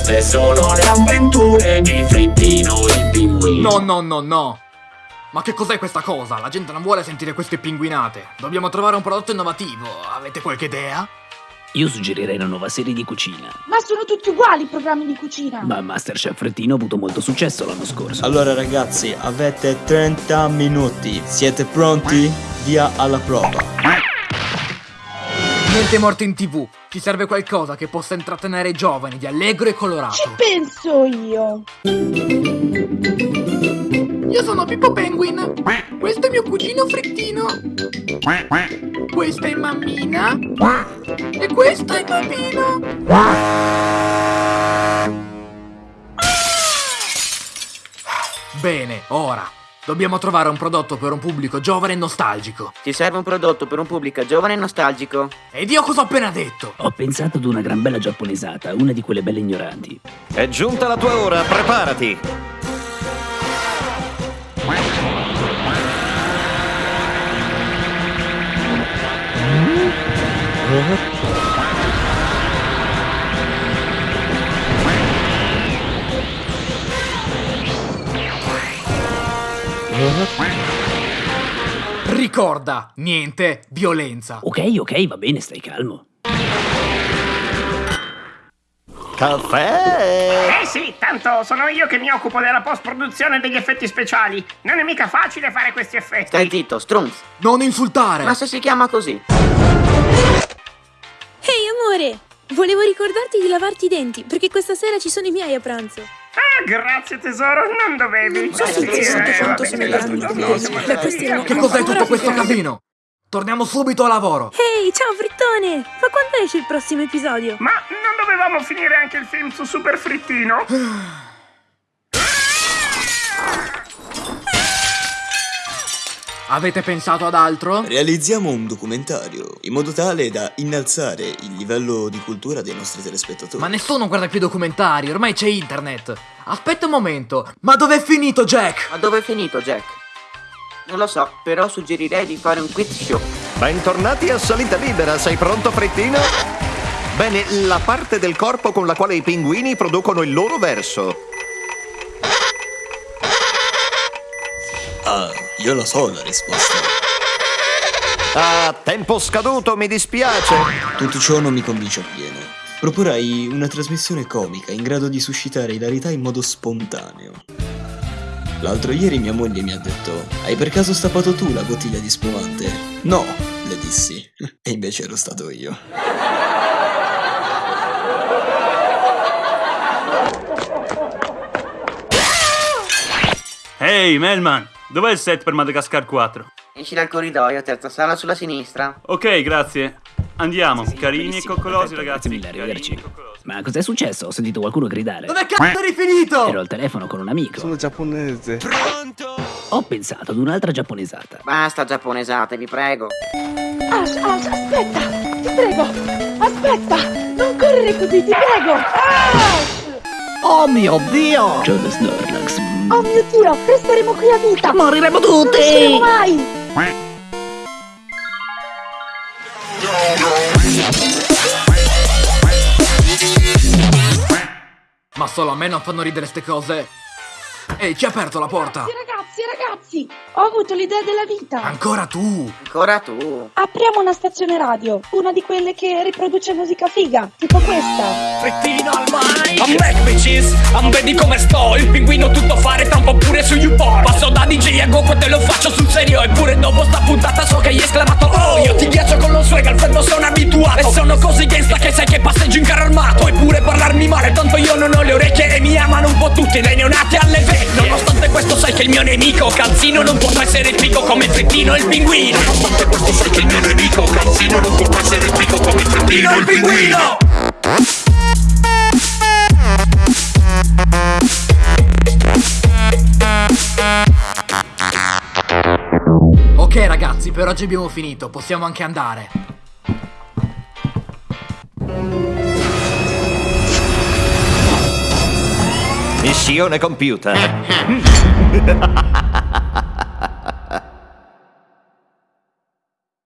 Queste sono le avventure di Frittino il pinguino No, no, no, no! Ma che cos'è questa cosa? La gente non vuole sentire queste pinguinate. Dobbiamo trovare un prodotto innovativo. Avete qualche idea? Io suggerirei una nuova serie di cucina. Ma sono tutti uguali i programmi di cucina. Ma Masterchef Frettino ha avuto molto successo l'anno scorso. Allora ragazzi, avete 30 minuti. Siete pronti? Via alla prova. Niente morto in tv. Ci serve qualcosa che possa intrattenere i giovani di allegro e Ci colorato. penso io. Io sono Pippo Penguin. Questo è mio cugino Frittino. Questa è mammina. E questo è bambino. Bene, ora. Dobbiamo trovare un prodotto per un pubblico giovane e nostalgico. Ti serve un prodotto per un pubblico giovane e nostalgico. Ed io cosa ho appena detto? Ho pensato ad una gran bella giapponesata, una di quelle belle ignoranti. È giunta la tua ora, preparati! Ricorda, niente violenza. Ok, ok, va bene, stai calmo. Caffè! Eh sì, tanto sono io che mi occupo della post-produzione degli effetti speciali. Non è mica facile fare questi effetti. Stai zitto, Strunz. Non insultare! Ma se si chiama così? Ehi amore, volevo ricordarti di lavarti i denti perché questa sera ci sono i miei a pranzo. Ah, grazie tesoro, non dovevi. so se ti. Beh, questi erano Che cos'è tutto questo casino? Torniamo subito a lavoro. Ehi, ciao Frittone! Ma quando esce il prossimo episodio? Ma non dovevamo finire anche il film su Super Frittino? Avete pensato ad altro? Realizziamo un documentario in modo tale da innalzare il livello di cultura dei nostri telespettatori. Ma nessuno guarda più documentari, ormai c'è internet. Aspetta un momento, ma dov'è finito Jack? Ma dove è finito Jack? Non lo so, però suggerirei di fare un quiz show. Bentornati a Salita Libera, sei pronto Frittino? Bene, la parte del corpo con la quale i pinguini producono il loro verso. Ah, io lo so la risposta. Ah, tempo scaduto, mi dispiace. Tutto ciò non mi convince appieno. Proporrai una trasmissione comica in grado di suscitare ilarità in modo spontaneo. L'altro ieri mia moglie mi ha detto: Hai per caso stappato tu la bottiglia di spumante? No, le dissi. E invece ero stato io. Ehi, Melman, dov'è il set per Madagascar 4? Esci dal corridoio, terza sala sulla sinistra. Ok, grazie. Andiamo, Sì, carini e coccolosi, ragazzi. Grazie mille, arrivederci. Ma cos'è successo? Ho sentito qualcuno gridare. Dove cazzo eri finito? Ero al telefono con un amico. Sono giapponese. Ho pensato ad un'altra giapponesata. Basta giapponesate, vi prego. Ash, Ash, aspetta! Ti prego! Aspetta! Non correre così, ti prego! Ash! Oh mio dio! John Snorlax. Oh mio Dio, resteremo qui a vita! Moriremo Non usciremo tutti! mai! Ma solo a me non fanno ridere ste cose. Ehi, chi ha aperto la porta? Ragazzi, ragazzi, ragazzi! Ho avuto l'idea della vita! Ancora tu? Ancora tu. Apriamo una stazione radio, una di quelle che riproduce musica figa, tipo questa. Frittino al mai! I'm back bitches, I'm vedi come sto Il pinguino tutto fare, tra un po' pure su YouPorn Passo da DJ a GoPro te lo faccio sul serio Eppure dopo sta puntata so che hai esclamato Oh, io ti ghiaccio con lo swag, al freddo sono abituato E sono così gangsta che sai che passeggio in carro armato. Puoi pure parlarmi male, tanto io non ho le orecchie E mi amano un po' tutti, dai neonati alle vecchie Nonostante questo sai che il mio nemico Calzino non può essere come il frittino e il pinguino. Nonostante questo sai che il mio nemico Calzino non può essere come il frittino e il pinguino. Ok ragazzi, per oggi abbiamo finito, possiamo anche andare. Missione compiuta.